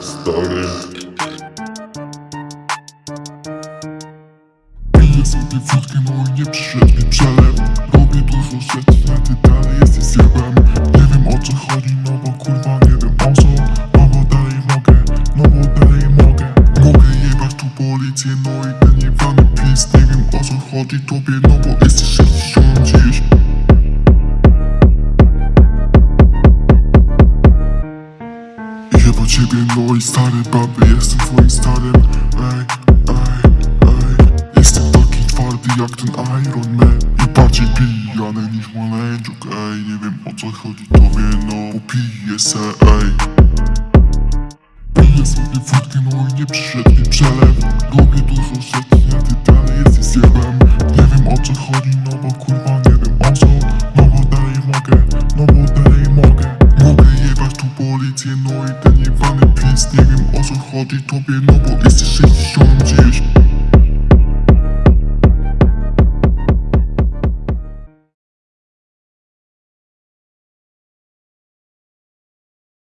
stary Piję sobie wódkę, no i nie przyszedł mi przelew Robię dużo rzeczy, a ty dalej jesteś zjebem. Nie wiem o co chodzi, no bo kurwa nie wiem o co. No bo dalej mogę, no bo dalej mogę. Mogę jebać tu policję, no i ten jebany pies. Nie wiem o co chodzi tobie, no bo jesteś 60 dziś Ciebie, no i stary baby, jestem twoim starym. Ej, ej, ej. Jestem taki twardy jak ten Iron Man I bardziej pijany niż Maleńczuk Ej, nie wiem o co chodzi tobie, no piję se, ej. Piję sobie wódkę, no i nie przyszedł mi przelew. Robię dużo rzeczy, a ty dalej jesteś zjebem. Nie wiem o co chodzi, no bo kurwa No i ten jebany pis, nie wiem o co chodzi tobie No bo jesteś sześcią gdzieś